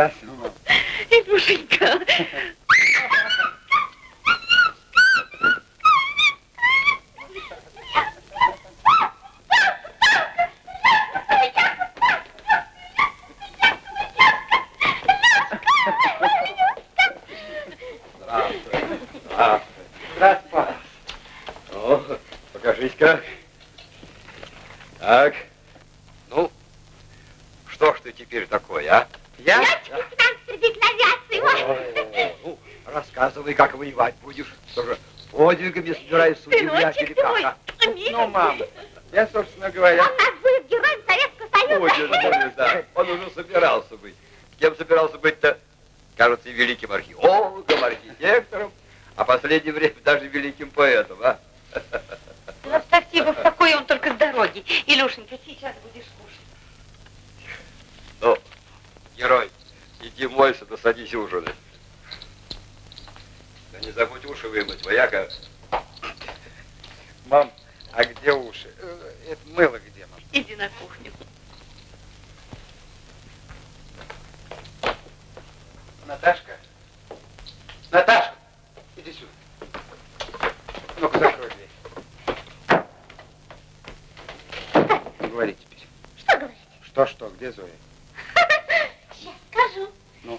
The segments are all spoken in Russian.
Gracias. Música. Последнее время даже великим поэтом, а? Ну, спасибо, в какой он только с дороги. Илюшенька, сейчас будешь кушать. Ну, герой, иди мойся, да садись ужинать. Да не забудь уши вымыть, вояка. Мам, а где уши? Э, это мыло где, мам? Иди на кухню. Наташка? Наташка, иди сюда. Ну-ка, закрой дверь. Говори теперь. Что говорить? Что-что, где Зоя? Сейчас скажу. Ну?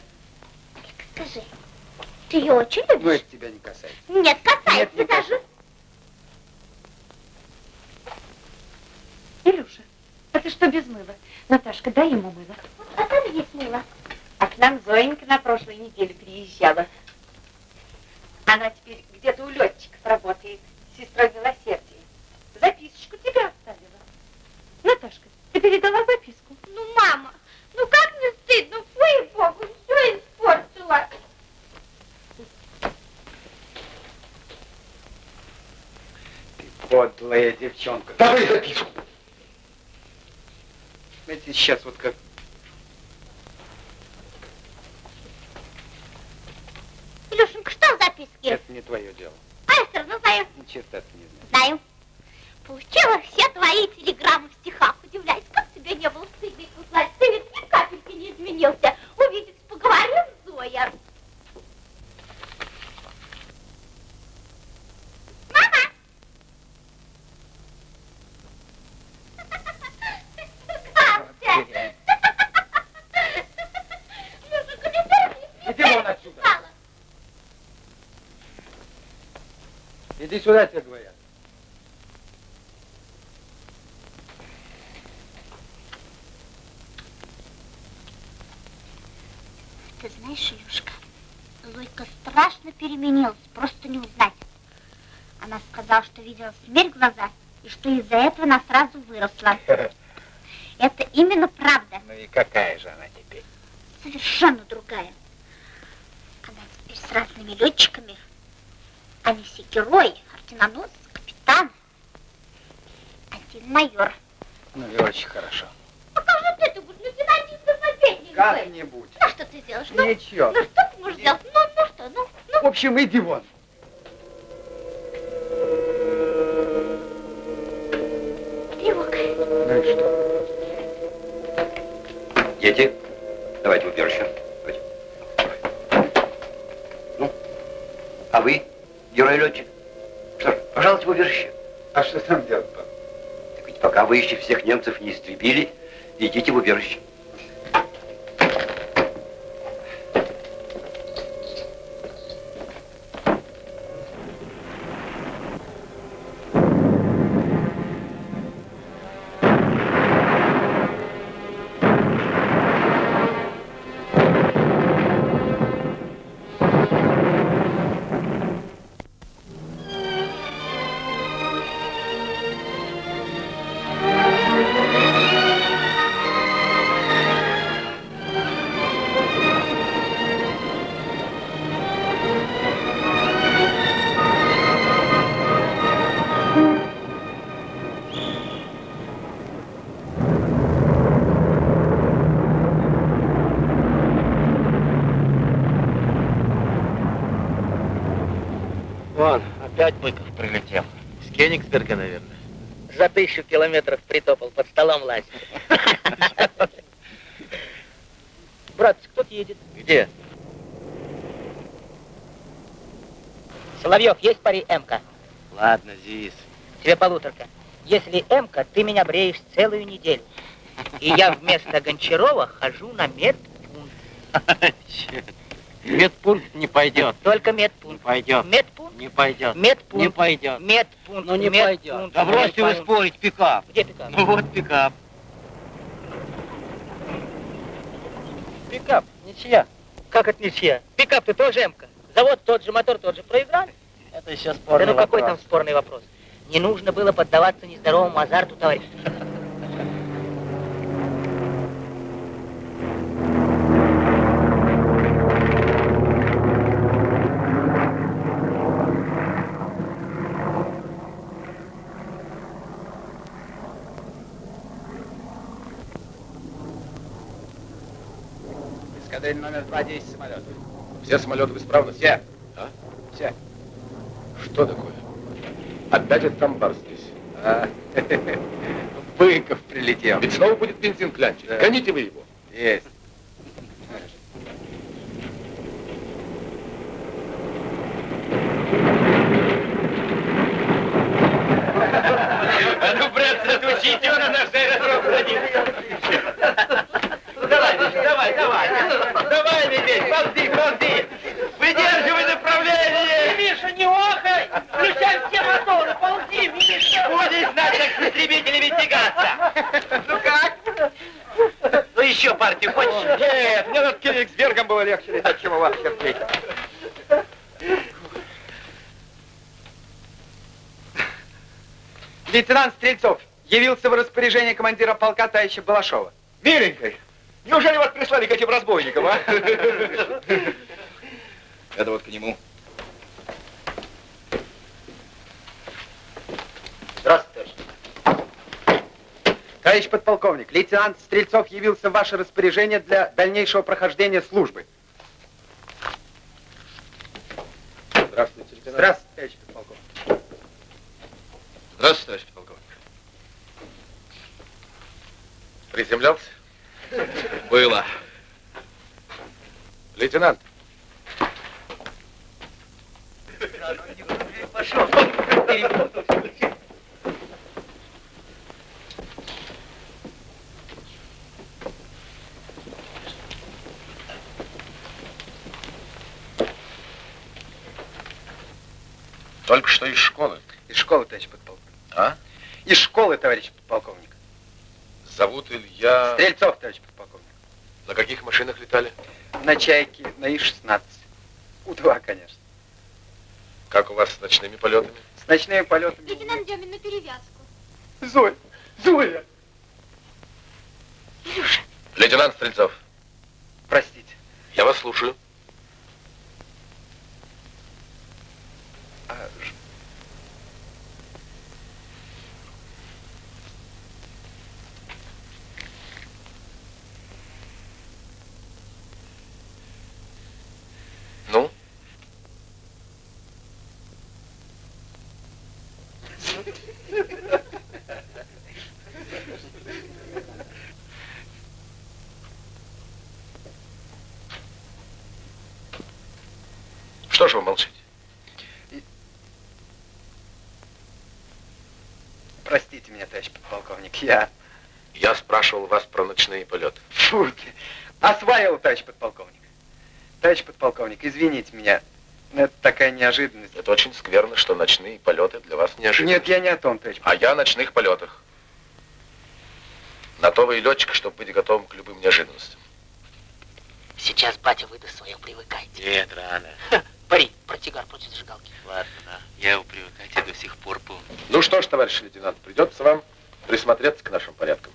Скажи, ты ее очень любишь? Ну, это тебя не касается. Нет, касается Нет, не даже. касается. Илюша, а ты что без мыла? Наташка, дай ему мыло. Вот, а там есть мыло. А к нам Зоенька на прошлой неделе приезжала. Она теперь где-то у летчиков работает, сестрой милосердия. Записочку тебе оставила. Наташка, ты передала записку? Ну, мама, ну как не стыдно? Фу, богу, все испортила. Ты подлая девчонка. Давай записку. Знаете, сейчас вот как... Илюшенька, что в записке? Это не твое дело. А я все равно знаю. Ни черта ты не знаешь. Знаю. Получила все твои телеграммы в стихах. Удивляюсь, как тебе не было стыдно их услать. Ты ведь ни капельки не изменился. Увидеть, поговорим, Зоя. Отсюда. Иди сюда, тебе говорят. Ты знаешь, Илюшка, Зойка страшно переменилась, просто не узнать. Она сказала, что видела смерть в глаза, и что из-за этого она сразу выросла. Это именно правда, Ну и какая же она теперь? совершенно другая. Она теперь с разными летчиками. Они все герои, орденоносцы, капитан. Один майор. Ну и очень хорошо. Как же ты, ты будешь лейтенантистом советник Как-нибудь. Ну что ты сделаешь? Ну, Ничего. ну что ты можешь сделать? Ну, ну что, ну, ну. В общем, иди вон. В убежище. Ну, а вы, герой-летчик? Что ж, пожалуйте в убежище. А что там делать, пап? Так ведь пока вы еще всех немцев не истребили, идите в убежище. Тысячу километров притопал, под столом лазит. Брат, кто-то едет. Где? Соловьев, есть пари МК? Ладно, Зис. Тебе полуторка. Если МК, ты меня бреешь целую неделю. И я вместо Гончарова хожу на медпункт. Черт. Медпункт не пойдет. Только Не медпункт. пойдет. Медпункт. Не пойдет. Медпункт. Не пойдет. Медпункт. Ну не медпункт. пойдет. Да бросьте вы спорить, пикап. Где пикап? Ну вот пикап. Пикап, ничья. Как это ничья? Пикап-то тоже М-ка. Завод тот же, мотор тот же. Проиграли. Это еще Да спорный ну какой вопрос. там спорный вопрос? Не нужно было поддаваться нездоровому азарту, товарищ. Эскадриль номер два, 10 самолетов. Все самолеты в исправности? Все. А? Все. Что такое? Опять этот амбар здесь. А, Быков прилетел. Ведь снова будет бензин клянчить. Да. Гоните вы его. Есть. А ну, братцы, отучите его на наш аэродром Давай, давай, давай. Давай, медведь, ползи, ползи. Выдерживай направление. Миша, не охай! Включай все моторы, ползи, Миша! Будешь знать, как с истребителями тягаться. Ну как? Ну еще партию хочешь? Нет, мне над Кенигсбергом было легче летать, чем у вас, Сергей. Лейтенант Стрельцов явился в распоряжение командира полка товарища Балашова. Миленькой, неужели вас прислали к этим разбойникам, а? Это вот к нему. Здравствуйте, товарищ. Товарищ подполковник, лейтенант Стрельцов явился в ваше распоряжение для дальнейшего прохождения службы. Здравствуйте, лейтенант. Здравствуйте, товарищ подполковник. Здравствуйте, товарищ полковник. Приземлялся? Было. Лейтенант, только что из школы. Из школы, товарищ подполковник. А? Из школы, товарищ подполковник. Зовут Илья... Стрельцов, товарищ подполковник. На каких машинах летали? На чайке, на И-16. У-2, конечно. Как у вас с ночными полетами? С ночными полетами. Лейтенант Демин на перевязку. Зоя! Зоя! Лейтенант Стрельцов, Простите. я вас слушаю. А, ж- Ну? Вы молчите? Простите меня, товарищ подполковник. Я Я спрашивал вас про ночные полеты. фу, осваивал, товарищ подполковник. Товарищ подполковник, извините меня. но Это такая неожиданность. Это очень скверно, что ночные полеты для вас неожиданны. Нет, я не о том, товарищ А я о ночных полетах. На то вы и летчик, чтобы быть готовым к любым неожиданностям. Сейчас батя выдаст свое, привыкайте. Нет, рано. Пари, протигар против зажигалки. Ладно, да. Я его привыкать я до сих пор помню. Ну что ж, товарищ лейтенант, придется вам присмотреться к нашим порядкам.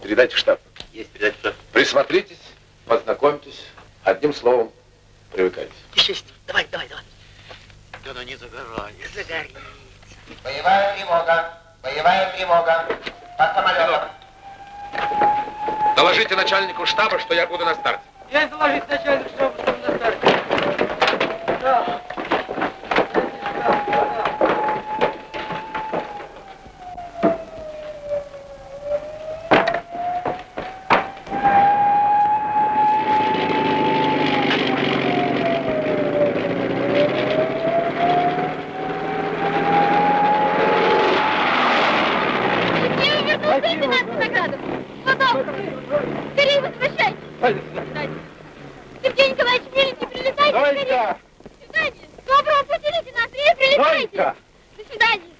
Передайте в штаб. Есть передать что? Присмотритесь, познакомьтесь. Одним словом, привыкайте. Шесть. Давай, давай, давай. Да ну не загорай. Загори. Боевая тревога. Боевая тревога. По самолетам. Доложите начальнику штаба, что я буду на старте. Я доложить начальнику, чтобы на старте. Я вернулся лейтенант награду. Потом. Скорее возвращайтесь. Сергей Николаевич, миленький, прилетайте. Прощайте. Зойка! До свидания.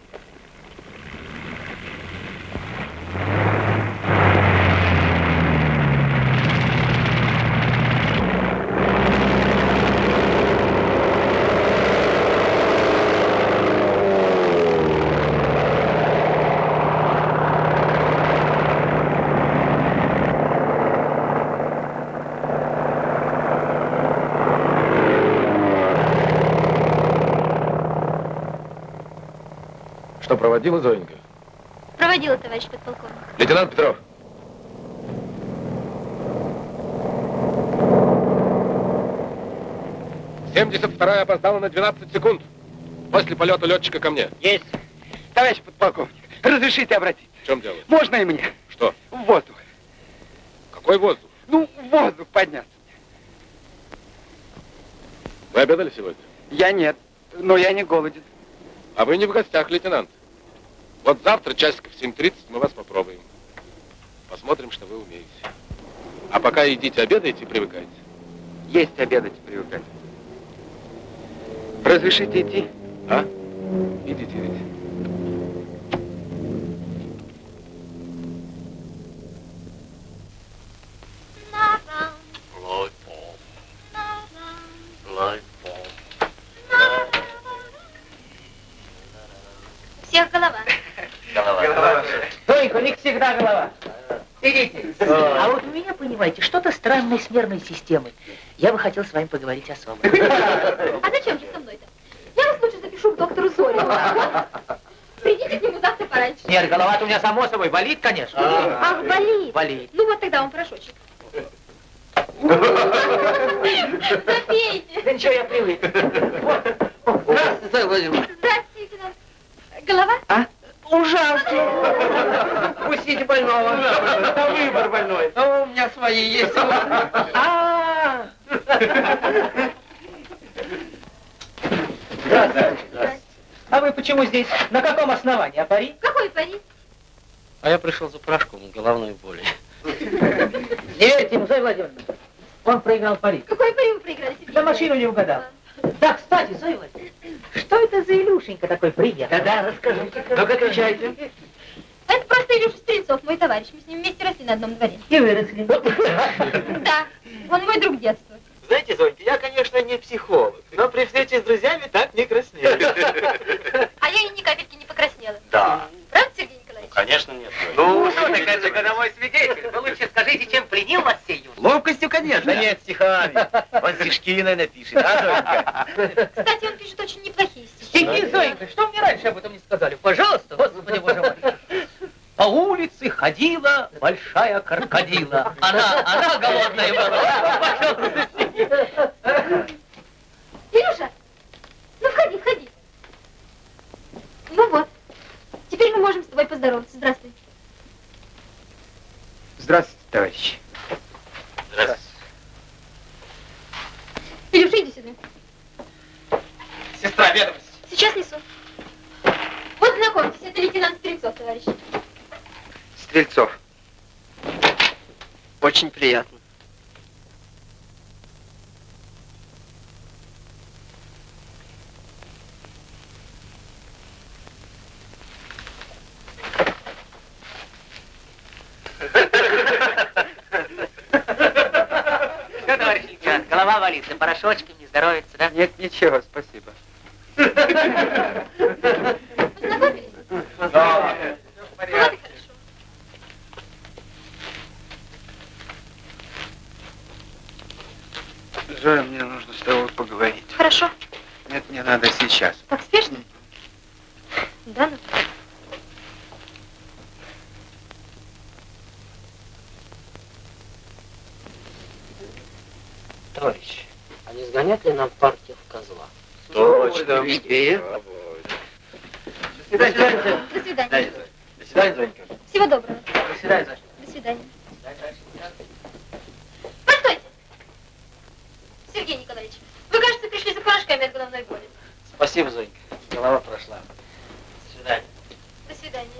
Что, проводила Зоенька? Проводила, товарищ подполковник. Лейтенант Петров. Семьдесят вторая опоздала на 12 секунд. После полета летчика ко мне. Есть. Товарищ подполковник, разрешите обратиться? В чем дело? Можно и мне? Что? В воздух. Какой воздух? Ну, в воздух подняться. Вы обедали сегодня? Я нет, но я не голоден. А вы не в гостях, лейтенант. Вот завтра часиков в 7.30 мы вас попробуем. Посмотрим, что вы умеете. А пока идите обедайте и привыкайте. Есть обедать и привыкать. Разрешите идти? С нервной системой. Я бы хотел с вами поговорить особо. А зачем же со мной-то? Я вас лучше запишу к доктору Зорину. Придите к нему завтра пораньше. Нет, голова-то у меня само собой болит, конечно. Ах, болит. Болит. Ну вот тогда вам порошочек. Запейте. Да ничего, я привык. Здравствуйте, Зоя Владимировна. Здравствуйте, лейтенант. Голова? А? Ужасно. Пустите больного. Это выбор больной. Меня свои есть. А. Здравствуйте. А вы почему здесь? На каком основании? А пари? Какой пари? А я пришел за порошком головной боли. Не верьте ему, Зоя Владимировна. Он проиграл пари. Какой пари вы проиграли? Да машину не угадал. Да, кстати, Зоя Владимировна, что это за Илюшенька такой приехал? Да-да, расскажите. Ну-ка, отвечайте. Это просто Илюша Стрельцов, мой товарищ. Мы с ним вместе росли на одном дворе. И выросли. Да, он мой друг детства. Знаете, Зонька, я, конечно, не психолог, но при встрече с друзьями так не краснею. А я и ни капельки не покраснела. Да. Правда, Сергей Николаевич? Конечно, нет. Ну, что так это же годовой свидетель. Вы лучше скажите, чем пленил вас сей юноша? Ловкостью, конечно. Да нет, стихами. Он стишки, наверное, пишет, а, Зонька? Кстати, он пишет очень неплохие стихи. Стихи, Зоенька, что мне раньше об этом не сказали? Пожалуйста, господи боже мой. По улице ходила большая крокодила. Она, она голодная была. Илюша, ну входи, входи. Ну вот, теперь мы можем с тобой поздороваться. Здравствуй. Здравствуйте, товарищи. Здравствуйте. Илюша, иди сюда. Сестра, ведомость. Сейчас несу. Вот знакомьтесь, это лейтенант Стрельцов, товарищ. Стрельцов. Очень приятно. Голова болит, да порошочком не здоровится, да? Нет, ничего, спасибо. Познакомились? Да. Вот и хорошо. Зоя, мне нужно с тобой поговорить. Хорошо. Нет, мне надо сейчас. Так спешно? Да, ну. Товарищ, а не сгонять ли нам партию в козла? Точно. Идея. До свидания. До свидания, Зонька. Всего доброго. До свидания, Зоя. До свидания. Постойте. Сергей Николаевич, вы, кажется, пришли за порошками от головной боли. Спасибо, Зонька. Голова прошла. До свидания. До свидания.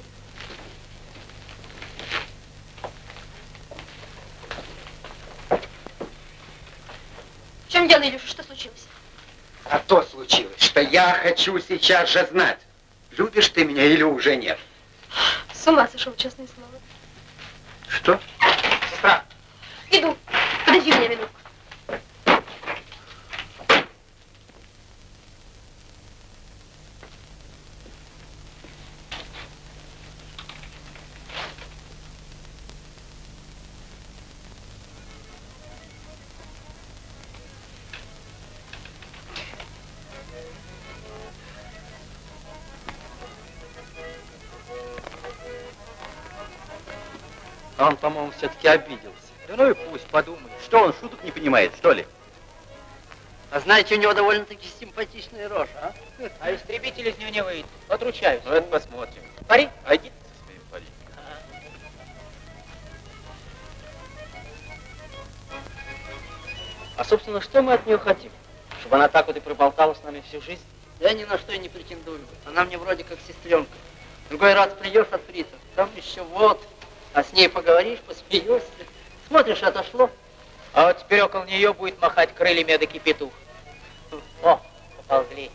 В чем дело, Илюша? Что случилось? А то случилось, что что я хочу сейчас же знать, любишь ты меня или уже нет. С ума сошел, честное слово. Что? По-моему, все-таки обиделся. Да ну и пусть подумает. Что он шуток не понимает, что ли? А знаете, у него довольно-таки симпатичная рожа, а? А истребитель из него не выйдет. Отручаюсь. Ну, это посмотрим. Пари? Со своим пари. А, собственно, что мы от нее хотим? Чтобы она так вот и проболтала с нами всю жизнь? Я ни на что и не претендую. Она мне вроде как сестренка. Другой раз придешь от фрица, там еще вот, а с ней поговоришь, посмеешься. Смотришь, отошло. А вот теперь около нее будет махать крыльями эдакий петух. О, поползли.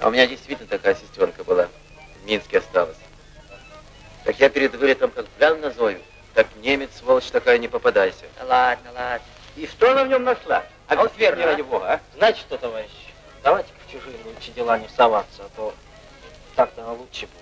А у меня действительно такая сестренка была. В Минске осталась. Так я перед вылетом как гляну на Зою, так немец, сволочь такая, не попадайся. Да ладно, ладно. И что она в нем нашла? А вот верно, ради а? бога, а? Знаете что, товарищ, давайте в чужие лучше дела не соваться, а то так-то лучше будет.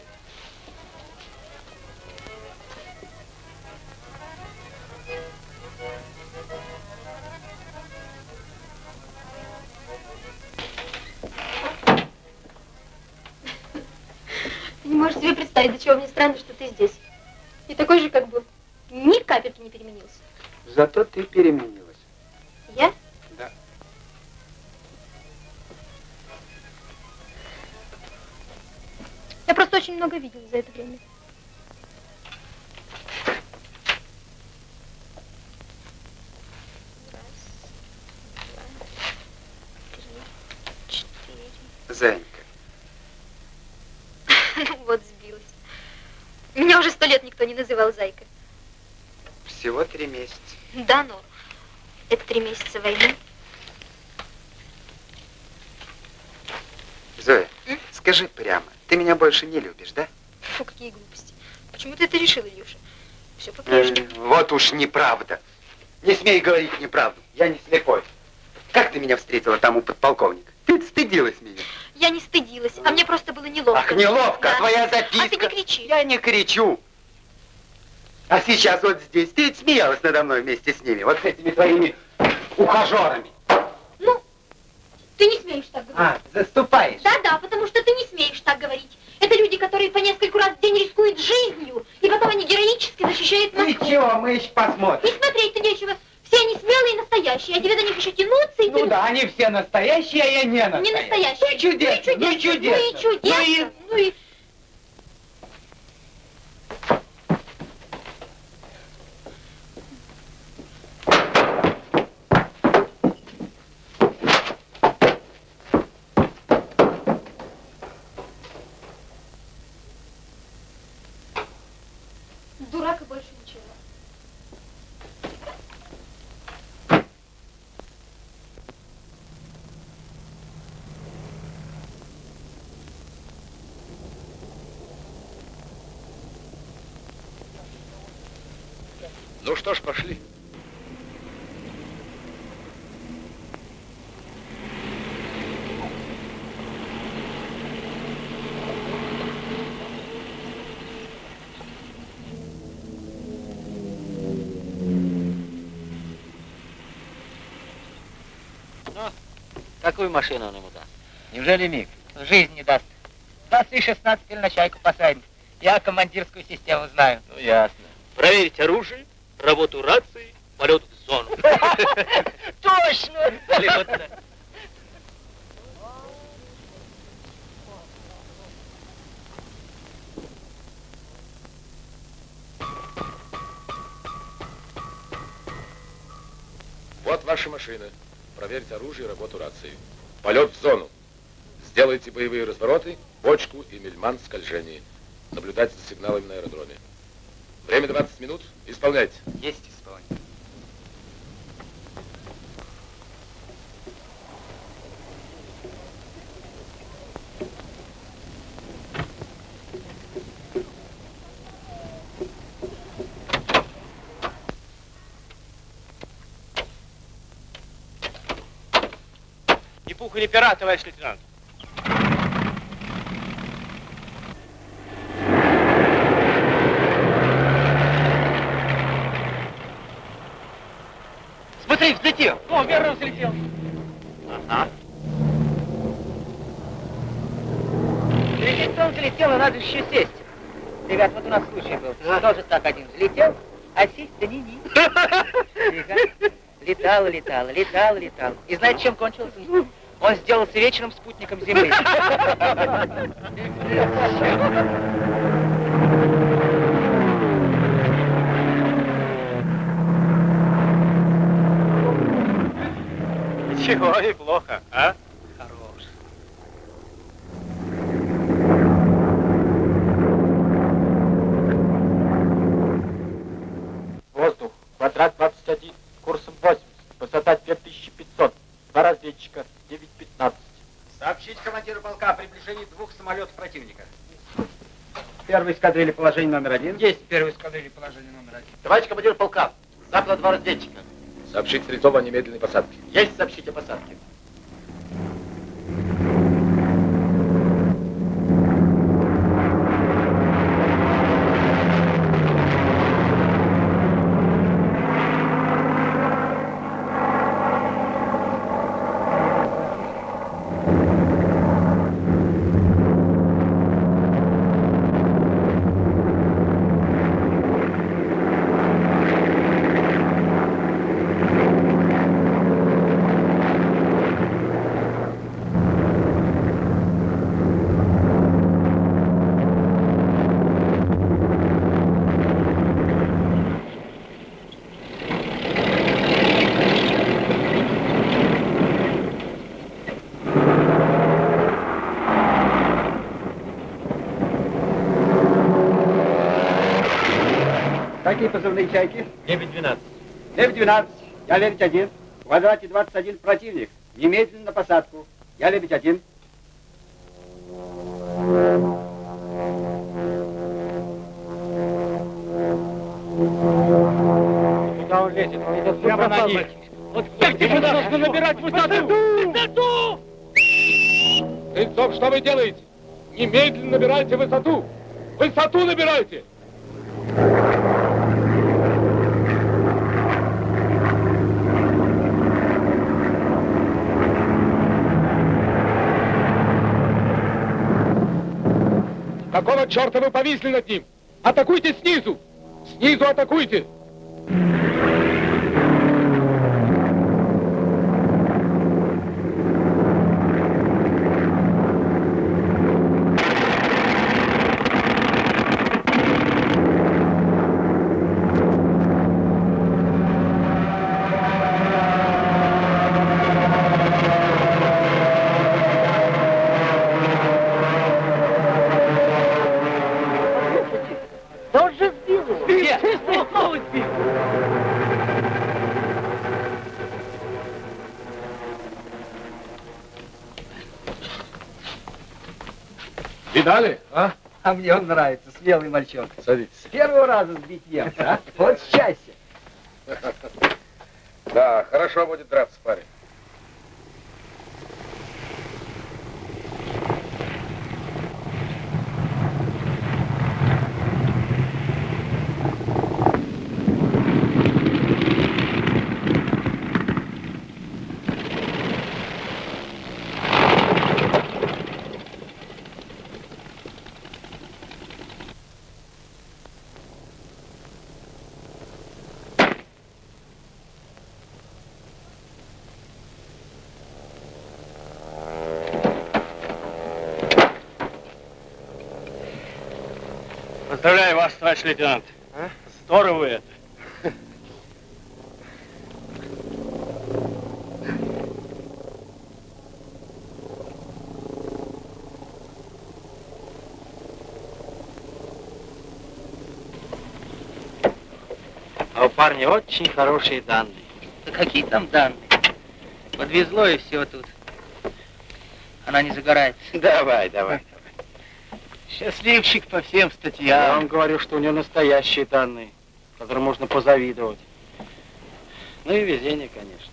Ты не можешь себе представить, до чего мне странно, что ты здесь. И такой же, как был. Ни капельки не переменился. Зато ты переменилась. Я? Я просто очень много видела за это время. Зайка, Ну вот, сбилась. Меня уже сто лет никто не называл зайкой. всего три месяца. Да, но это три месяца войны. Зоя, М? Скажи прямо, ты меня больше не любишь, да? Фу, какие глупости. Почему ты это решил, Илюша? Все Э, по-прежнему. Вот уж неправда. Не смей говорить неправду. Я не слепой. Как ты меня встретила там у подполковника? Ты стыдилась меня. Я не стыдилась, а мне просто было неловко. Ах, неловко, Да. твоя записка. А ты не кричи. Я не кричу. А сейчас вот здесь ты смеялась надо мной вместе с ними, вот с этими твоими ухажерами. Ну, ты не смеешь так говорить. А, заступаешь. Да-да, потому что ты не смеешь так говорить. Это люди, которые по нескольку раз в день рискуют жизнью, и потом они героически защищают Москву. Ничего, мы еще И посмотрим. смотреть-то нечего. Все они смелые и настоящие, а тебе до них еще тянуться и Ну тянуться. да, они все настоящие, а я не настоящий. Не настоящие. Ну чудесно, Ну и чудесно. ну чудесно. Ну и чудесно. Ну и... Дурак и больше ничего. Ну что ж, пошли. Какую машину он ему даст? Неужели миг? В жизни не даст. Нас и 16 или на чайку посадит. Я командирскую систему знаю. Ну, ясно. Проверить оружие, работу рации, полет в зону. Точно! Вот ваша машина. Проверьте оружие и работу рации. Полет в зону. Сделайте боевые развороты, бочку и мельман скольжение. Наблюдайте за сигналами на аэродроме. Время 20 минут. Исполняйте. Есть исполнение. Ни пуха, не пера, товарищ лейтенант. О, верно взлетел. Ага. Взлететь он взлетел, а надо еще сесть. Ребят, вот у нас случай был. Тоже так один взлетел, а сесть да не ни. Тихо. Летал, летал, летал, летал. И знаете, чем кончилось? Он сделался вечным спутником Земли. Ничего, неплохо, а? Хорош. Воздух. Квадрат 21. Курсом 80. Высота 2500. Два разведчика. 9.15. Сообщить командиру полка о приближении двух самолетов противника. Первый эскадрильи положение номер один. Есть первый эскадрильи положение номер один. Товарищ командир полка, запло два разведчика. Сообщить Стрельцову о немедленной посадке. Есть сообщить о посадке. Какие позывные чайки? Лебедь 12. Лев 12, я лебедь 1. В квадрате 21 противник. Немедленно на посадку. Я лебедь 1. Куда он лезет? Прямо на них. Вот как мы должны набирать высоту? Высоту! Стрельцов, что вы делаете? Немедленно набирайте высоту. Высоту набирайте. Какого черта вы повисли над ним? Атакуйте снизу! Снизу атакуйте! А? Мне он нравится, смелый мальчонка. Садитесь. С первого раза сбить немца, а? Вот счастье. Да, хорошо будет драться, парень. Вас, товарищ лейтенант. Здорово вы это. А у парня очень хорошие данные. Да какие там данные? Подвезло и все тут. Она не загорает. Давай, давай. Счастливчик по всем Я статьям. вам говорю, что у него настоящие данные, которым можно позавидовать. Ну и везение, конечно.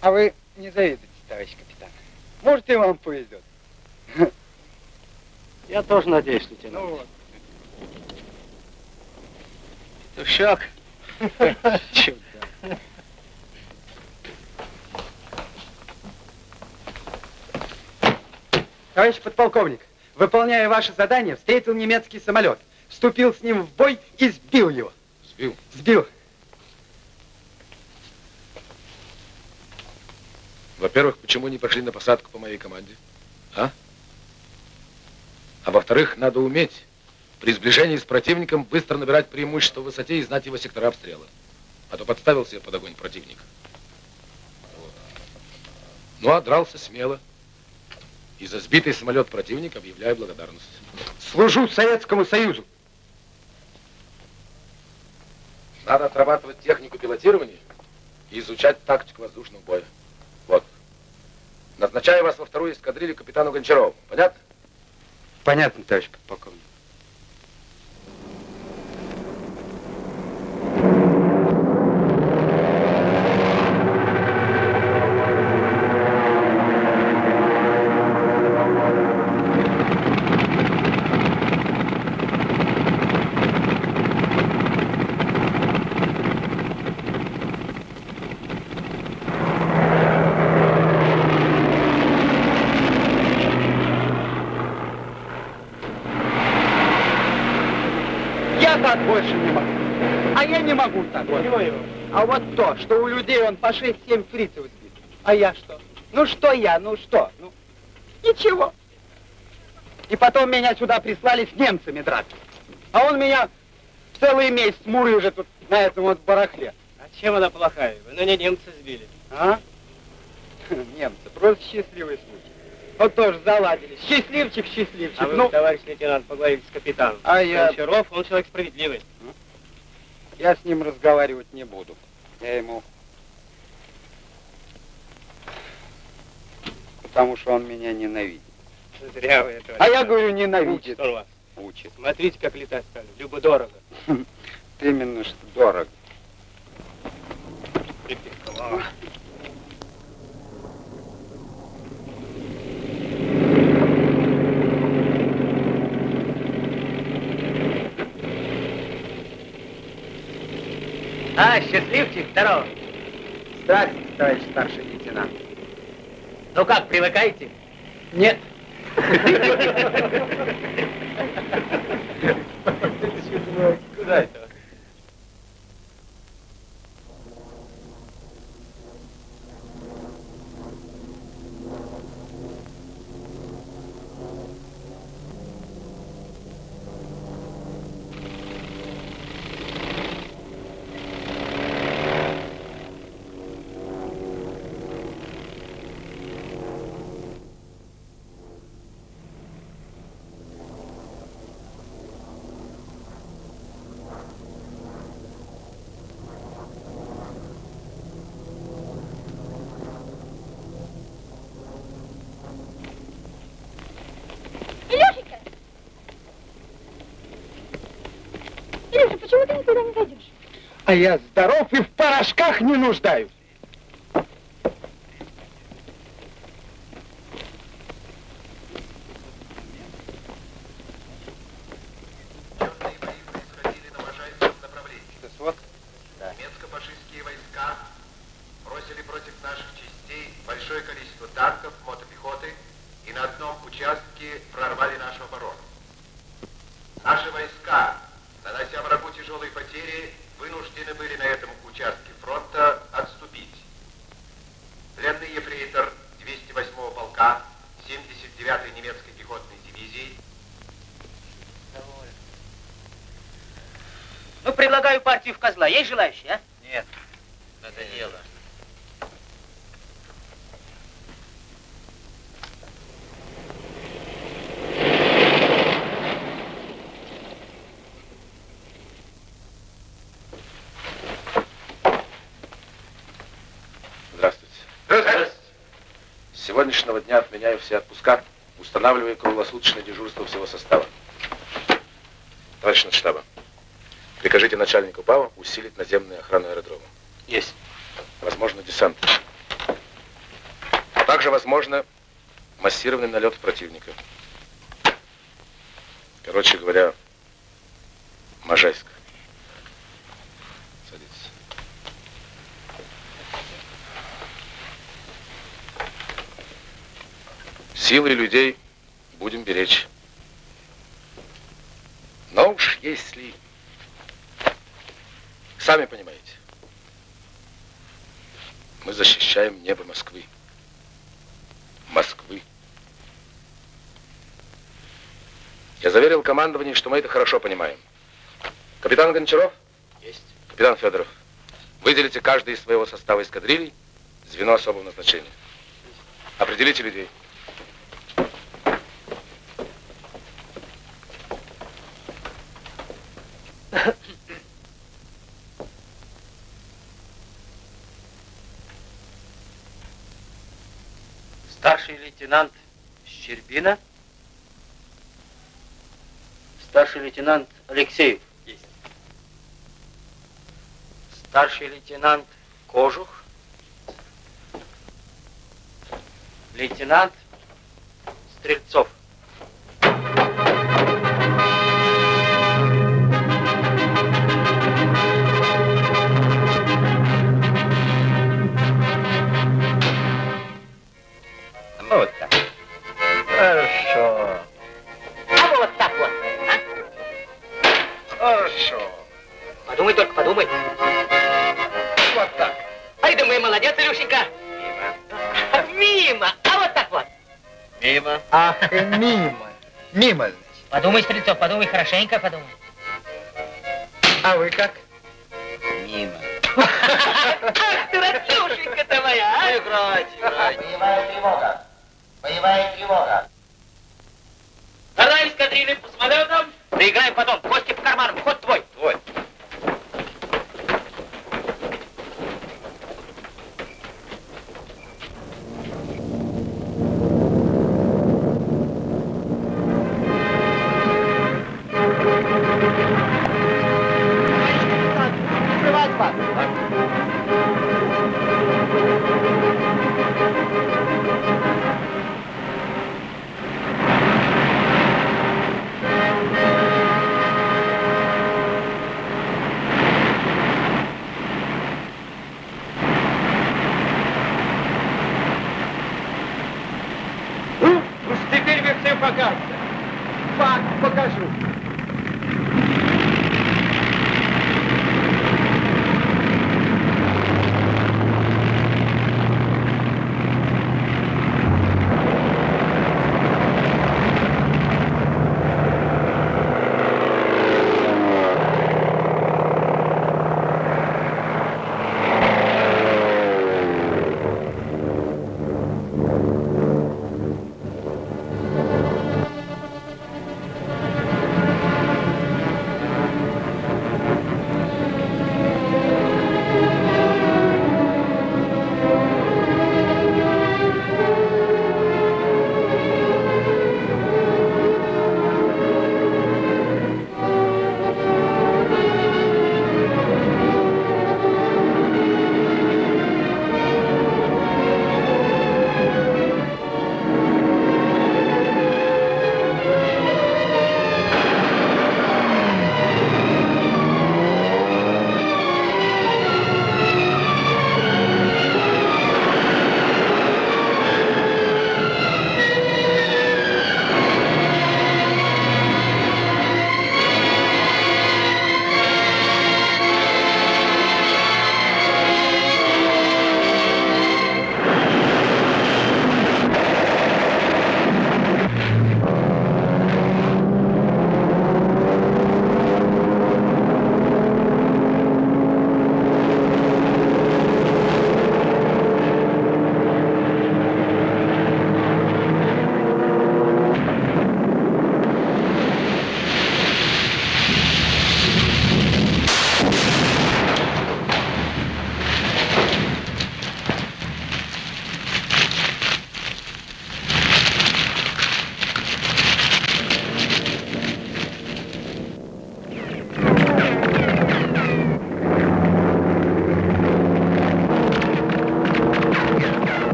А вы не завидуйте, товарищ капитан. Может, и вам повезет. Я тоже надеюсь, лейтенант. Ну вот. Петушок. Чудо. Товарищ подполковник, выполняя ваше задание, встретил немецкий самолет, вступил с ним в бой и сбил его. Сбил. Сбил. Во-первых, почему не пошли на посадку по моей команде? А? А во-вторых, надо уметь при сближении с противником быстро набирать преимущество в высоте и знать его сектора обстрела. А то подставил себе под огонь противника. Ну, а дрался смело. И за сбитый самолет противника объявляю благодарность. Служу Советскому Союзу. Надо отрабатывать технику пилотирования и изучать тактику воздушного боя. Вот. Назначаю вас во вторую эскадрилью капитану Гончарову. Понятно? Понятно, товарищ подполковник. Я так больше не могу. А я не могу так вот. А вот то, что у людей он по 6-7 фрицев сбит. А я что? Ну что я, ну что? Ну, ничего. И потом меня сюда прислали с немцами драться. А он меня целый месяц мурыжит тут на этом вот барахле. А чем она плохая? Вы на ней немца сбили. А? Немцы, просто счастливый случай. Вот тоже заладили. Счастливчик, счастливчик. А вы, ну, товарищ лейтенант, поговорите с капитаном. А я- Гончаров, он человек справедливый. Я с ним разговаривать не буду. Я ему... Потому что он меня ненавидит. Зря вы это. А я говорю, ненавидит. Учит вас. Учит. Смотрите, как летать стали. Любо-дорого. Именно что дорого. Припиховал. А, счастливчик, здорово. Здравствуйте, товарищ старший лейтенант. Ну как, привыкаете? Нет. Куда это? Я здоров и в порошках не нуждаюсь. Ну, предлагаю партию в козла. Есть желающие, а? Нет, надоело. Здравствуйте. С сегодняшнего дня отменяю все отпуска, устанавливаю круглосуточное дежурство всего состава. Товарищ штаба, прикажите начальнику ПАО усилить наземную охрану аэродрома. Есть. Возможно, десант. также, возможно, массированный налет противника. Короче говоря, Можайск. Садитесь. Силы людей будем беречь. Но уж если... Сами понимаете, мы защищаем небо Москвы. Москвы. Я заверил командование, что мы это хорошо понимаем. Капитан Гончаров? Есть. Капитан Федоров, выделите каждый из своего состава эскадрилей звено особого назначения. Определите людей. Старший лейтенант Щербина. Старший лейтенант Алексеев. Есть. Старший лейтенант Кожух. Лейтенант Стрельцов. Подумай. Вот так. Ай да мы молодец, Илюшенька. Мимо. Мимо. А вот так вот. Мимо. Ах, мимо. Мимо. Подумай, Стрельцов, подумай хорошенько, подумай. А вы как? Мимо. Ах ты, Ратюшенька-то моя, а? Играть, играть. Боевая тревога. Боевая тревога. Давай эскадрильным по самолетам. Доиграем потом. Кости по карманам. Ход твой.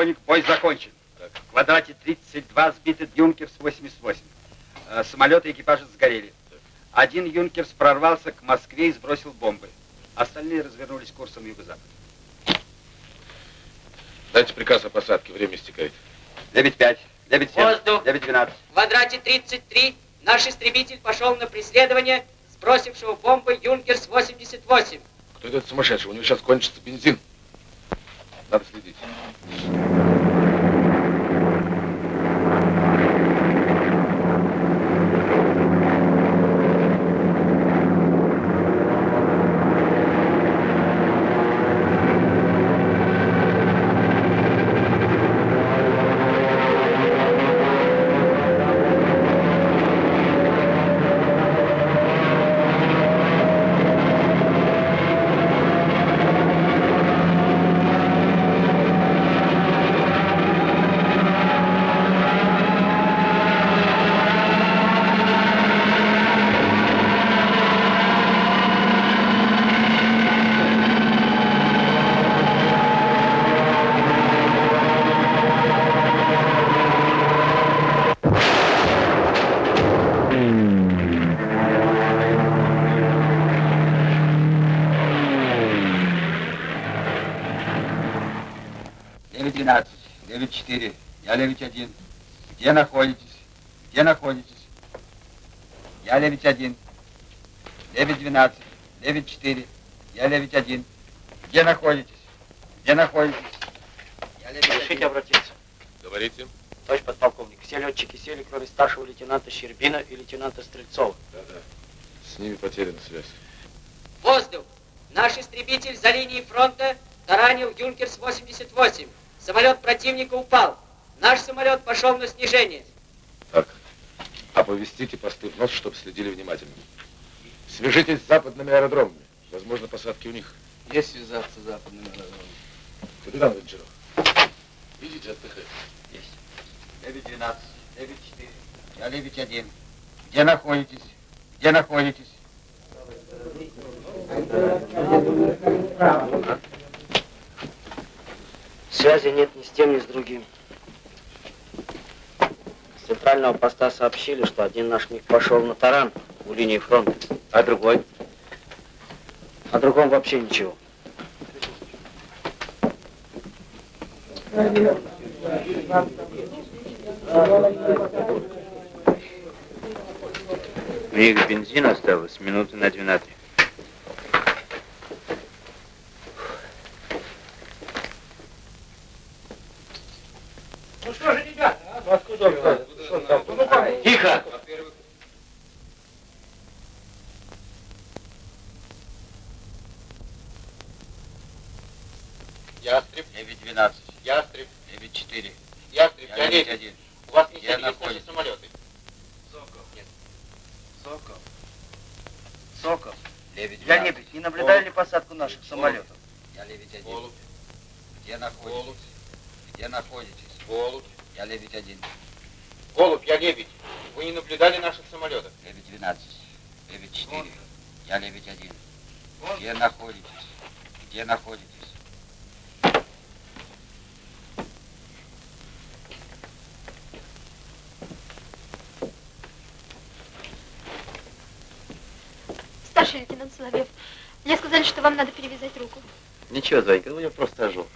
Полковник, бой закончен. В квадрате 32 сбиты Юнкерс 88. Э, Самолеты и экипажи сгорели. Один Юнкерс прорвался к Москве и сбросил бомбы. Остальные развернулись курсом юго-запад. Дайте приказ о посадке, время истекает. 9-5, 9-7, Воздух. 9-12. В квадрате 33 наш истребитель пошел на преследование сбросившего бомбы Юнкерс-88. Кто этот сумасшедший? У него сейчас кончится бензин. Надо следить. Девять двенадцать, девять четыре, я девять один. Где находитесь? Где находитесь? Я девять один. Девять двенадцать, девять четыре, я девять один. Где находитесь? Где находитесь? Я девять Разрешите обратиться. Говорите. Товарищ подполковник, все летчики сели, кроме старшего лейтенанта Щербина и лейтенанта Стрельцова. Да-да. С ними потеряна связь. Воздух. Наш истребитель за линией фронта таранил Юнкерс-88. Самолет противника упал. Наш самолет пошел на снижение. Так. Оповестите посты в нос, чтобы следили внимательно. Свяжитесь с западными аэродромами. Возможно, посадки у них. Есть связаться с западными аэродромами. Капитан Гончаров, идите отдыхать. Есть. Девять двенадцать, девять четыре, я девять один. Где находитесь? Где находитесь? Связи нет ни с тем, ни с другим. С центрального поста сообщили, что один наш миг пошел на таран у линии фронта, а другой? О другом вообще ничего. Них бензина осталось минуты на 12. Ну что же, ребята, а? Ну откуда там? Ну, как? Тихо! Ястреб. 9-12. Ястреб. 9-4. Ястреб, Я летит. один. У вас не Я сели находится. наши самолеты. Сокол. Нет. Сокол. Сокол. 9 Я не, не наблюдали ли посадку наших самолетов? Я лебедь один. Голубь. Где находитесь? Голубь. Где находитесь? Голубь. Я лебедь один. Голубь, я лебедь. Вы не наблюдали наших самолетов? Лебедь 12. Лебедь 4. Я лебедь один. Где находитесь? Где находитесь? Старший лейтенант Соловьев, мне сказали, что вам надо перевязать руку. Ничего, Зайка, у меня просто ожог.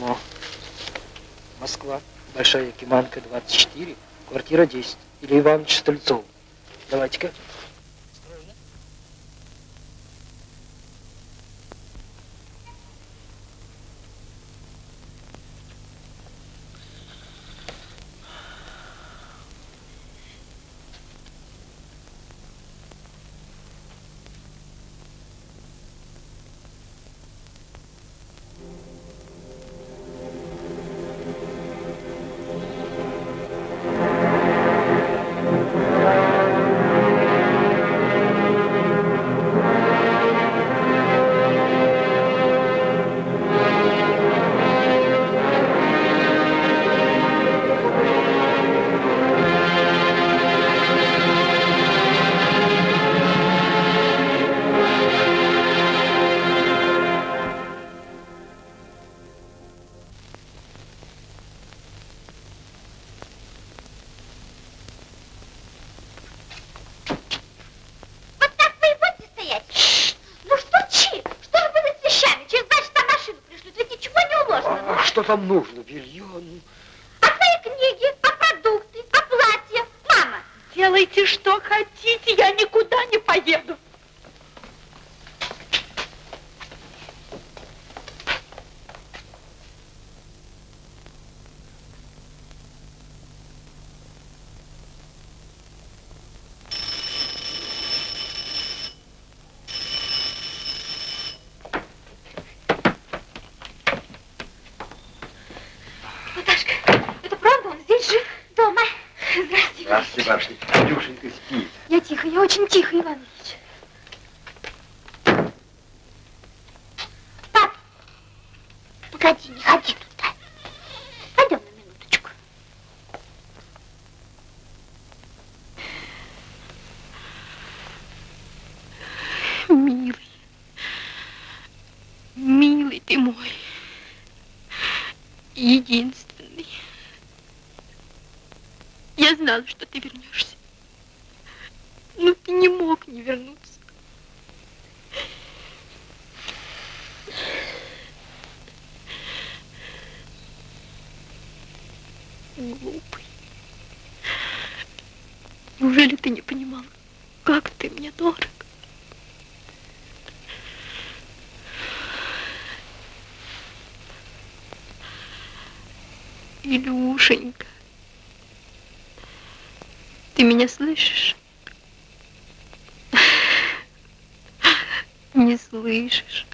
Письмо. Москва. Большая Якиманка, 24, квартира 10. Илья Иванович Стрельцов. Давайте-ка. Там нужно? Белье? ну. А твои книги, а продукты, а платья? Мама, Делайте, что хотите, я никуда не поеду. Наташка, это правда? Он здесь жив? Дома. Здрасте. Здравствуйте, барышня. Илюшенька спит. Я тихо, я очень тихо, Иван Ильич. Погоди, не ходи туда. Пойдем на минуточку. Милый, милый ты мой, единственный. Я знала, что ты вернешься. Но ты не мог не вернуться. Глупый. Неужели ты не понимал, как ты мне дорог? Илюшенька, ты меня слышишь? Не слышишь?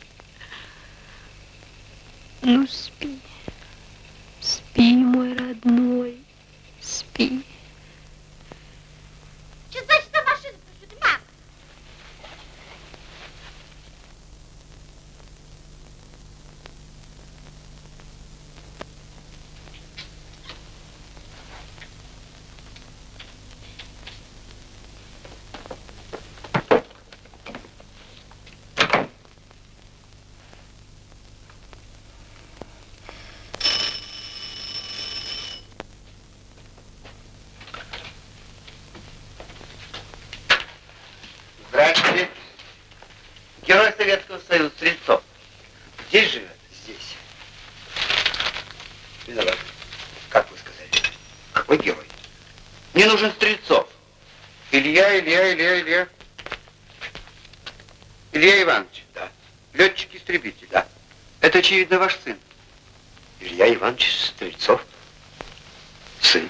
Ну, спи. Спи, мой родной. Спи. Через два часа машину пришлют, мам. Здравствуйте. Герой Союза Стрельцов. Здесь живет? Здесь. Виноват. Как вы сказали? Какой герой? Мне нужен Стрельцов. Илья, Илья, Илья, Илья. Илья Иванович. Да. Летчик-истребитель. Да. Это, очевидно, ваш сын. Илья Иванович Стрельцов. Сын.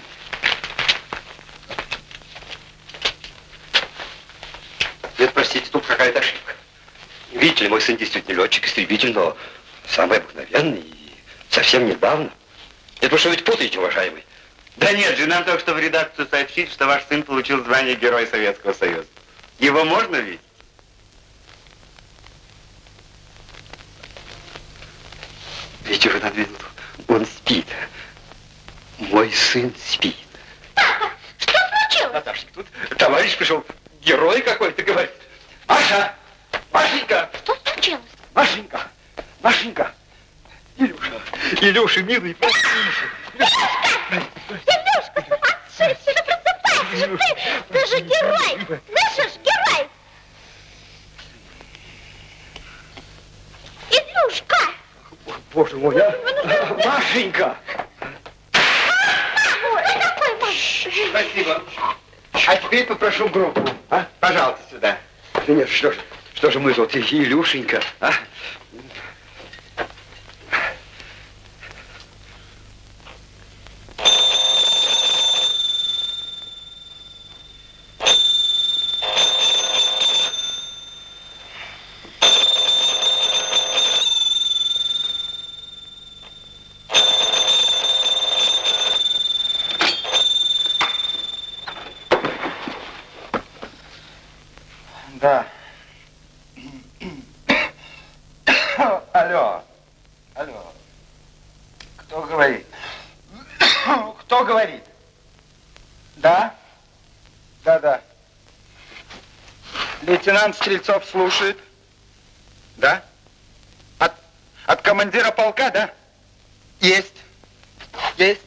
Нет, простите, тут какая-то ошибка. Видите ли, мой сын действительно летчик-истребитель, но самый обыкновенный и совсем недавно. Это вы что ведь путаете, уважаемый? Да нет же, нам только что в редакцию сообщили, что ваш сын получил звание Героя Советского Союза. Его можно видеть? Видите вы на минуту, он спит. Мой сын спит. Что случилось? Наташенька, тут товарищ пришел, герой какой-то, говорит. Маша! Машенька! Что случилось? Машенька! Машенька! Илюша, Илюша, милый, прости. Илюшка, ума сошедший, ну просыпайся же ты! Ты же герой! Слышишь, герой! Илюшка! Боже мой, а? Машенька! Ой, какой Маша! Спасибо. А теперь попрошу группу. А? Пожалуйста, сюда. Да нет, что ж, что же мы тут, Илюшенька, а? Да. Алло. Алло. Кто говорит? Кто говорит? Да? Да, да. Лейтенант Стрельцов слушает. Да? От, от командира полка, да? Есть. Есть.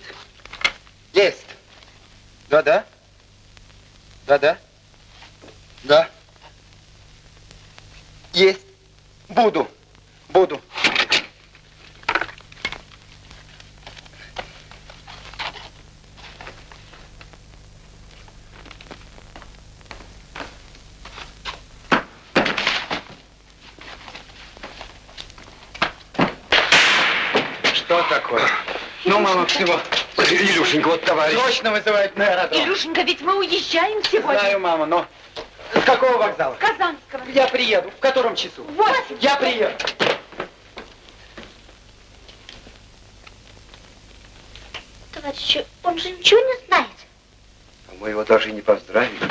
Есть. Да, да. Да, да. Да. Есть. Буду. Буду. Что такое? Ну, мама, всего. Илюшенька, вот товарищ. Срочно вызывают на аэродром. Илюшенька, ведь мы уезжаем сегодня. Знаю, мама, но... С какого вокзала? Казанского. Я приеду. В котором часу? Вот. Я приеду. Товарищи, он же ничего не знает. А мы его даже и не поздравили.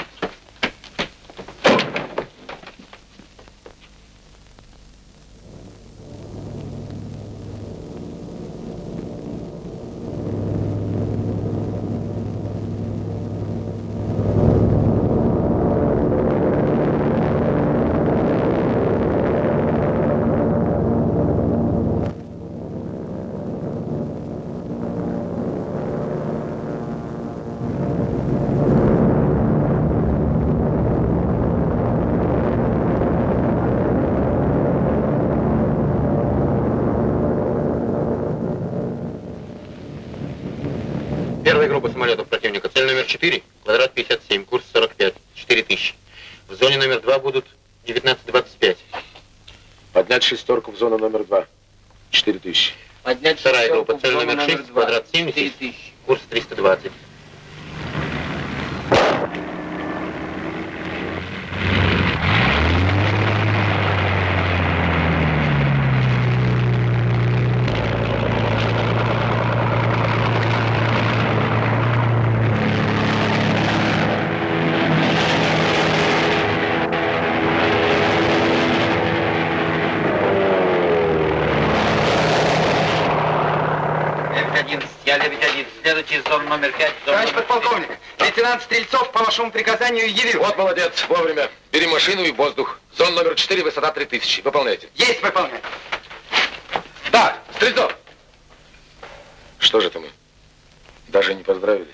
Первая группа самолетов противника. Цель номер 4, квадрат 57, курс 45, 4000. В зоне номер 2 будут 19-25. Поднять зону номер два. Четыре тысячи. Поднять Вторая группа. Цель номер номер 6, два. квадрат 70, 4000. курс 320. Лебедь-11, я Лебедь-1. Следуйте из зоны номер 5. Товарищ подполковник, лейтенант Стрельцов по вашему приказанию явил. Вот молодец, вовремя. Бери машину и воздух. Зона номер 4, высота 3000. Выполняйте. Есть выполнять. Да, Стрельцов! Что же это мы? Даже не поздравили.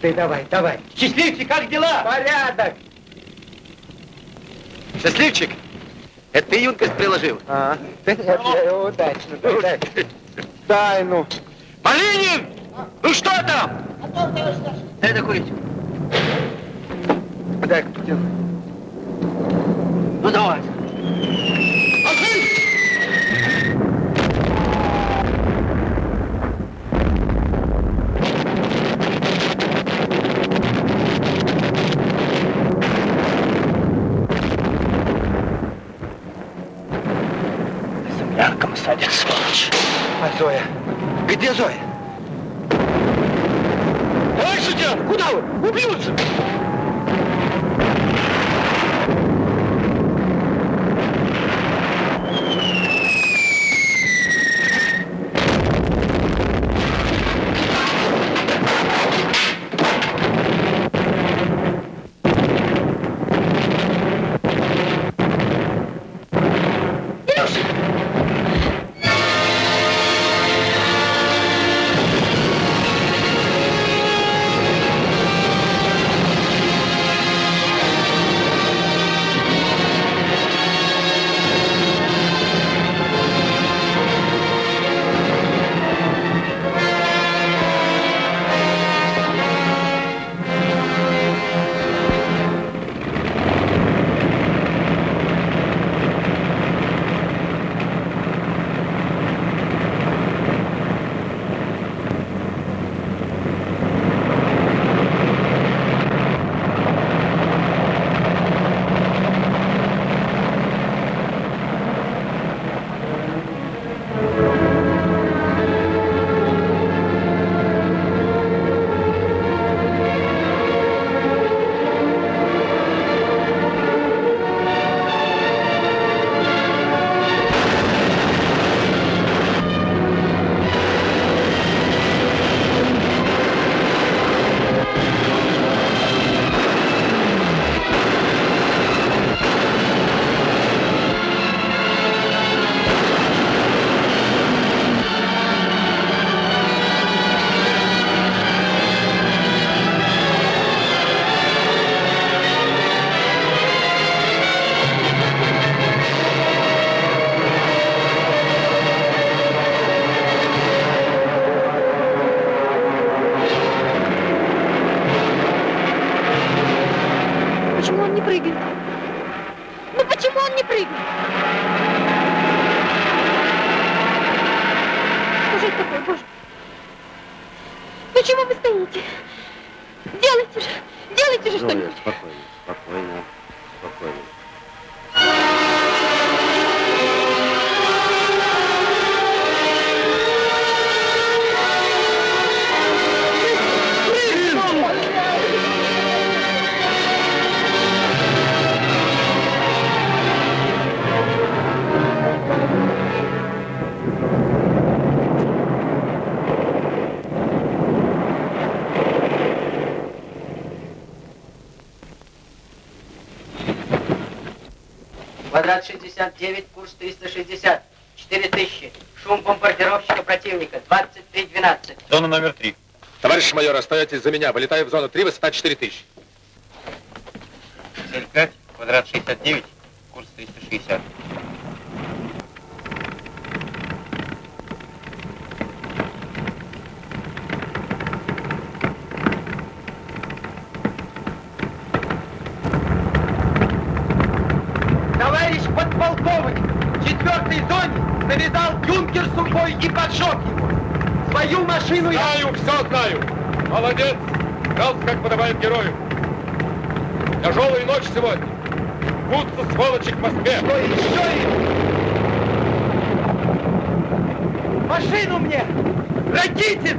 Ты, давай, давай. Счастливчик, как дела? Порядок! Счастливчик, это ты юнкость приложил? А, да я удачно, дай, дай. Дай, ну. Малинин! Ну что там? Дай докурить. Дай, потяну. Прыгает? Ну почему он не прыгает? Что же это такое, боже? Почему вы стоите? Делайте же, делайте же Зоя, что-нибудь. спокойно, 59, курс 360. 4000. Шум бомбардировщика противника. 2312 Зона номер 3. Товарищ майор, остаетесь за меня. Вылетаю в зону 3, высота 4000. 5 квадрат 69, курс 360. В четвертой зоне навязал юнкер сухой и поджег его. Свою машину я... Знаю, все знаю. Молодец. Дрался, как подобает герою. Тяжелая ночь сегодня. Рвутся сволочи к Москве. Что еще Машину мне! Ракитин!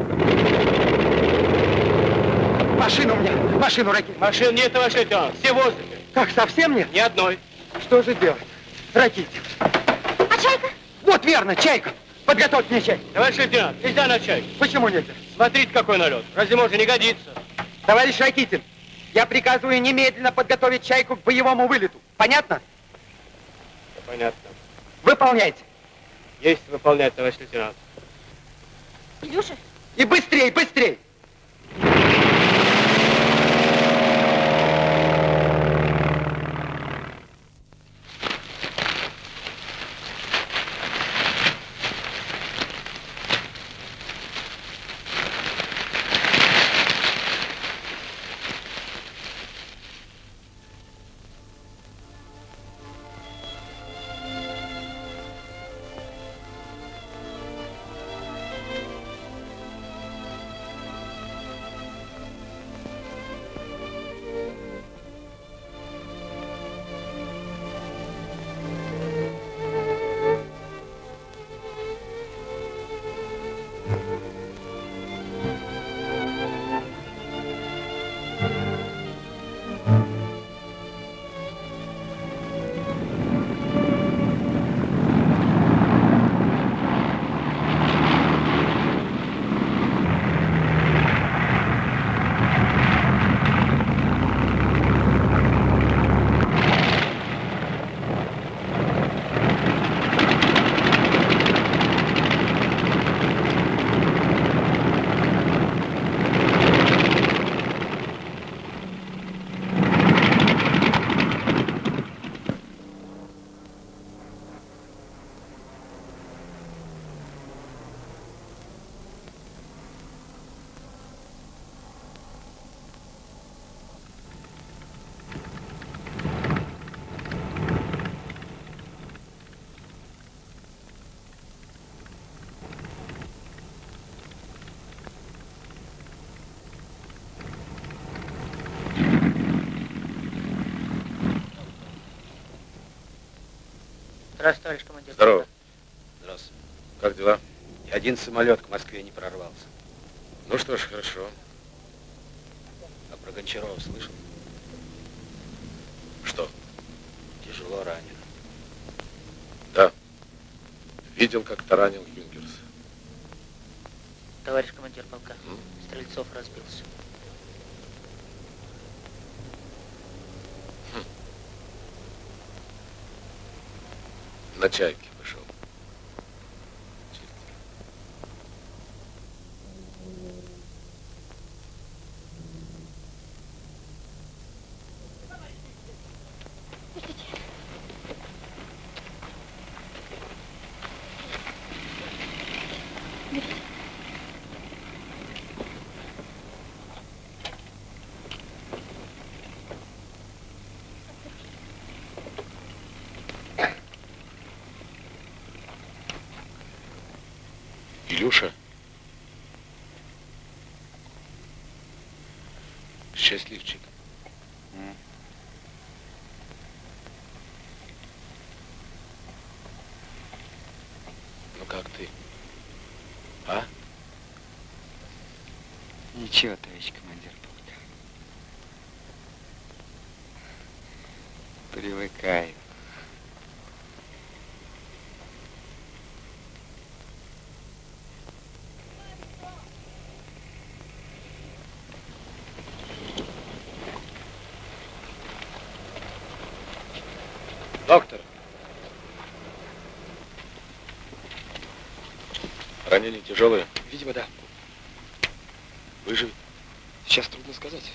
Машину мне! Машину, Ракитин! Машин нет, товарищ лейтенант. Все в воздухе. Как, совсем нет? Ни одной. Что же делать? Ракитин. Чайка? Вот верно, чайка. Подготовь мне чай. Товарищ лейтенант, нельзя на чай. Почему нельзя? Смотрите, какой налет. Разве можно не годится? Товарищ Ракитин, я приказываю немедленно подготовить чайку к боевому вылету. Понятно? Понятно. Выполняйте. Есть выполнять, товарищ лейтенант. Илюша, И быстрей, быстрей! Один самолет к Москве не прорвался. Ну что ж, хорошо. А про Гончарова слышал? Что? Тяжело ранен. Да. Видел, как таранил Юнгерс. Товарищ командир полка, Стрельцов разбился. На чайке пошел. Илюша. Счастливчик. Ну как ты? А? Ничего, товарищ командир полка. Привыкаю. Доктор. Ранения тяжелые? Видимо, да. Выживет? Сейчас трудно сказать.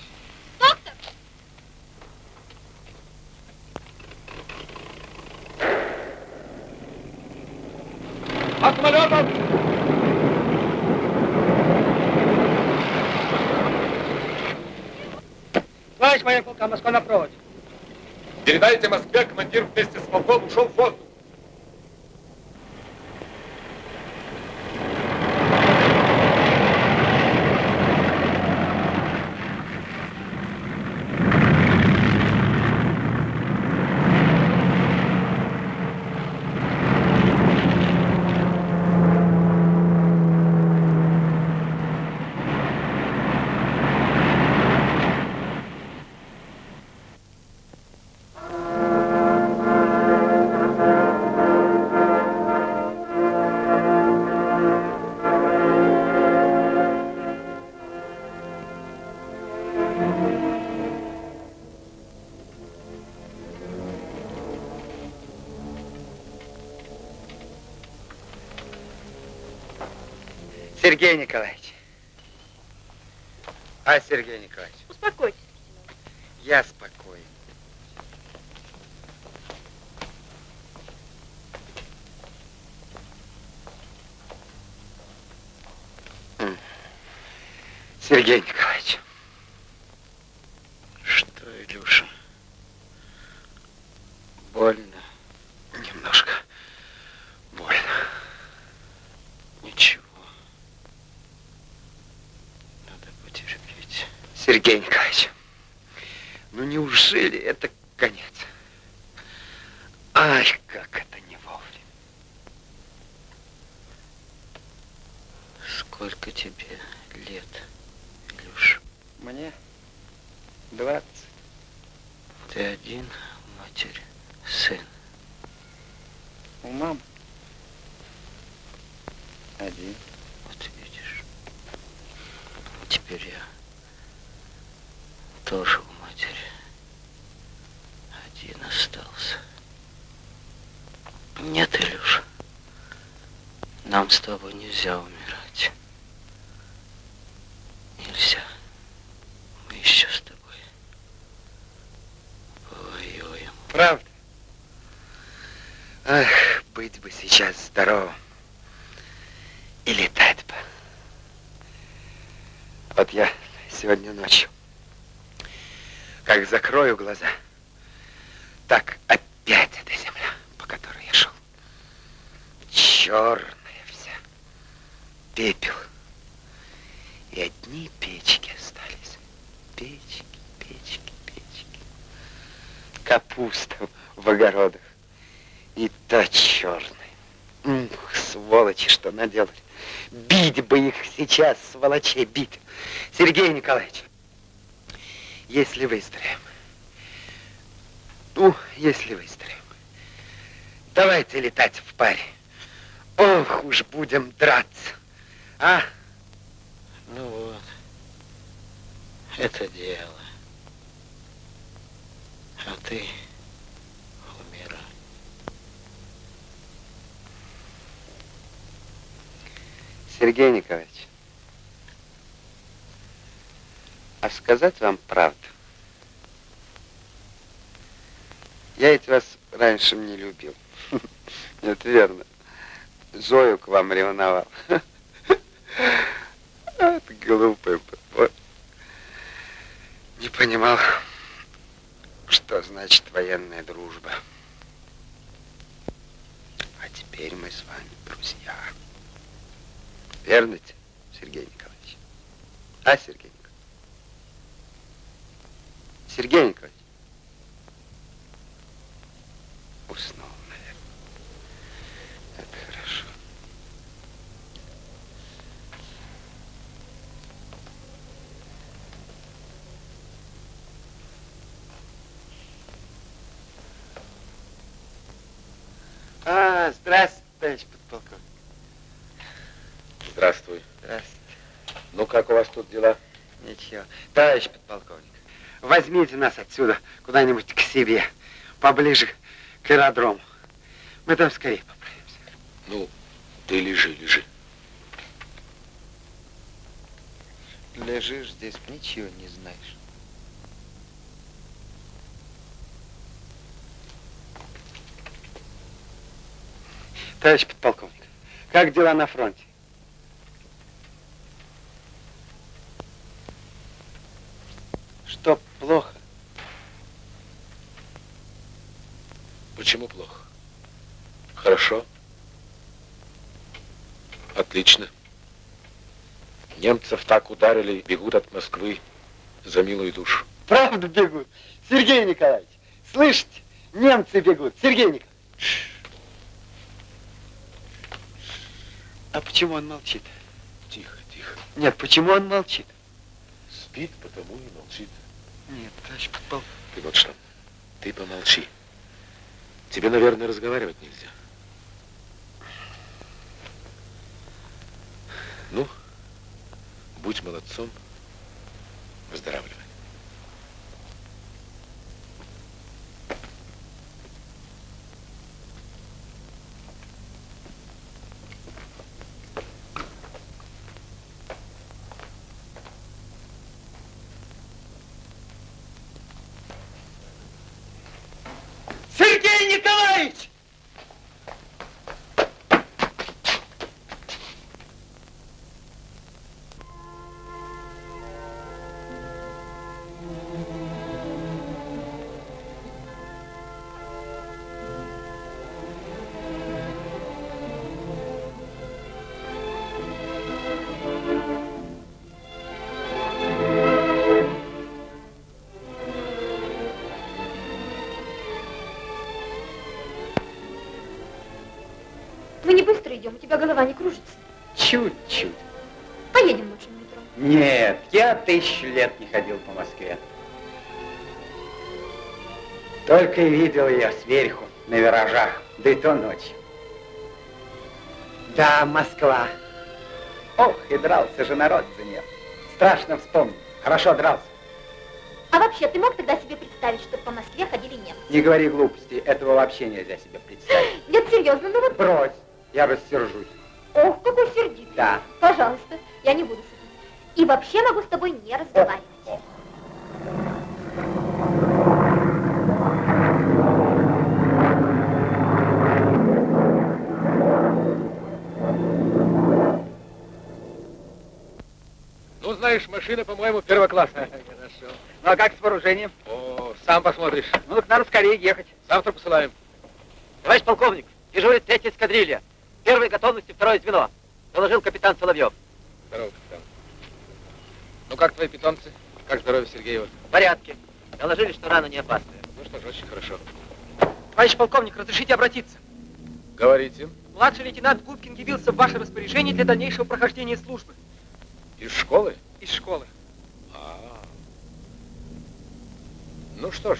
От самолетов! Товарищ майор полка, Москва на проводе. Передайте Москве, командир вместе с полком ушел в воздух. Сергей Николаевич. А, Сергей Николаевич, Успокойтесь. я спокоен. Сергей Николаевич. Что, Илюша? Больно? Немножко больно. Ничего. Надо потерпеть. Сергей Николаевич, ну неужели это конец? Ай, как это не вовремя. Сколько тебе лет, Илюша? Мне 20. Ты один, матерь, сын. У мамы один. Вот видишь. Теперь я тоже у матери один остался. Нет, Илюша, нам с тобой нельзя умирать. Нельзя. Мы еще с тобой повоюем. Правда? Ах, быть бы сейчас здоровым. И летать бы. Вот я сегодня ночью, как закрою глаза, сейчас, сволочей, бить. Сергей Николаевич, если выздоровеем, ну, если выздоровеем, давайте летать в паре. Ох уж будем драться. А? Ну вот, это дело. А ты. Сергей Николаевич, а сказать вам правду? Я ведь вас раньше не любил. Это верно. Зою к вам ревновал. Это глупый. Вот. Не понимал, что значит военная дружба. А теперь мы с вами друзья. Верно, Сергей Николаевич? А, Сергей? Сергей Николаевич? Уснул, наверное. Это хорошо. А, здравствуйте, товарищ подполковник. Здравствуй. Здравствуйте. Ну, как у вас тут дела? Ничего. Товарищ подполковник, возьмите нас отсюда куда-нибудь к себе, поближе к аэродрому. Мы там скорее поправимся. Ну, ты лежи, лежи. Лежишь здесь, ничего не знаешь. Товарищ подполковник, как дела на фронте? Что плохо? Почему плохо? Хорошо. Отлично. Немцев так ударили, бегут от Москвы за милую душу. Правда бегут? Сергей Николаевич, слышите? Немцы бегут. Сергей Николаевич. А почему он молчит? Тихо, тихо. Нет, почему он молчит? Спит, потому и молчит. Нет, товарищ подполковник. Ты вот что, ты помолчи. Тебе, наверное, разговаривать нельзя. Ну, будь молодцом, выздоравливай. Идем, у тебя голова не кружится. Чуть-чуть. Поедем лучше на метро. Нет, я тысячу лет не ходил по Москве. Только и видел ее сверху, на виражах, да и то ночью. Да, Москва. Ох, и дрался же народ за нее. Страшно вспомнить. Хорошо дрался. А вообще, ты мог тогда себе представить, что по Москве ходили немцы? Не говори глупости, этого вообще нельзя себе представить. Нет, серьезно, ну вот... Брось, я рассержусь. Ох, какой сердитый. Да. Пожалуйста, я не буду шутить. И вообще могу с тобой не разговаривать. Ну, знаешь, машина, по-моему, первоклассная. Хорошо. Ну, а как с вооружением? О, сам посмотришь. Ну, так надо скорее ехать. Завтра посылаем. Товарищ полковник, дежурит третья эскадрилья. Первой готовности второе звено. Доложил капитан Соловьев. Здорово, капитан. Ну, как твои питомцы? Как здоровье Сергеева? В порядке. Доложили, что рана не опасная. Ну что ж, очень хорошо. Товарищ полковник, разрешите обратиться? Говорите. Младший лейтенант Губкин явился в ваше распоряжение для дальнейшего прохождения службы. Из школы? Из школы. А. Ну что ж,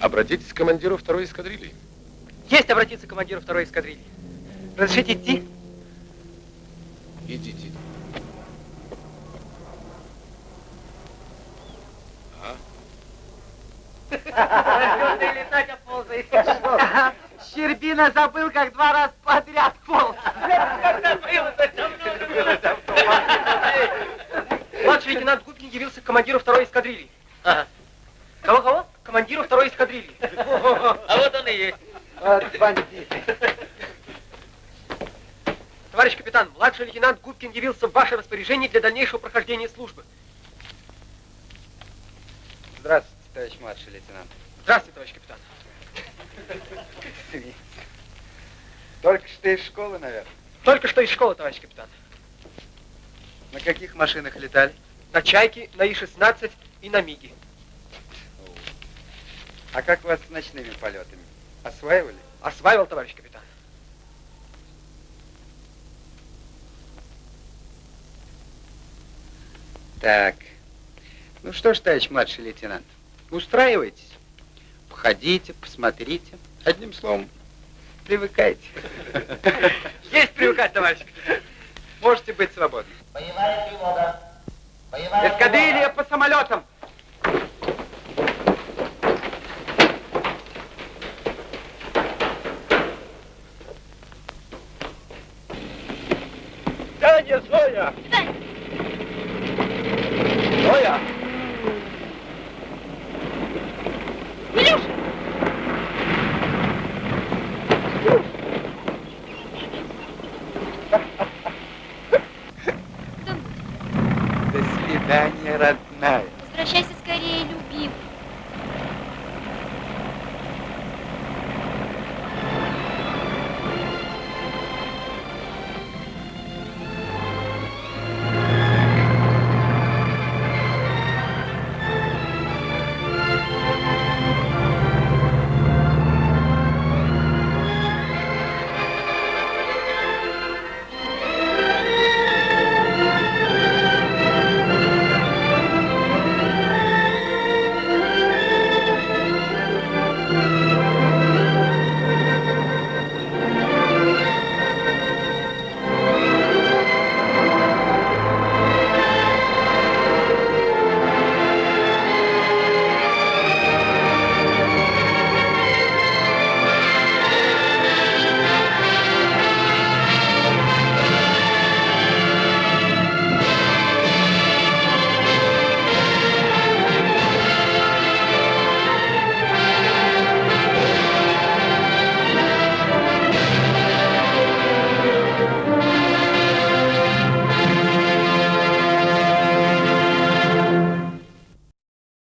обратитесь к командиру второй эскадрильи. Есть обратиться к командиру второй эскадрильи. Разрешите идти? Идите. Ты летать оползаешь. Щербина забыл, как два раза подряд полз. Младший лейтенант Губкин явился к командиру второй эскадрильи. Кого-кого? Командиру второй эскадрильи. А вот он и есть. Вот бандиты. Товарищ капитан, младший лейтенант Губкин явился в ваше распоряжение для дальнейшего прохождения службы. Здравствуйте, товарищ младший лейтенант. Здравствуйте, товарищ капитан. Только что из школы, наверное. Только что из школы, товарищ капитан. На каких машинах летали? На Чайке, на И-16 и на Миге. А как у вас с ночными полетами? Осваивали? Осваивал, товарищ капитан. Так. Ну что ж, товарищ младший лейтенант, устраивайтесь. Походите, посмотрите. Одним словом, привыкайте. Есть привыкать, товарищ капитан. Можете быть свободны. Боевая тревога. Боевая Эскадрилья по самолетам. sonha.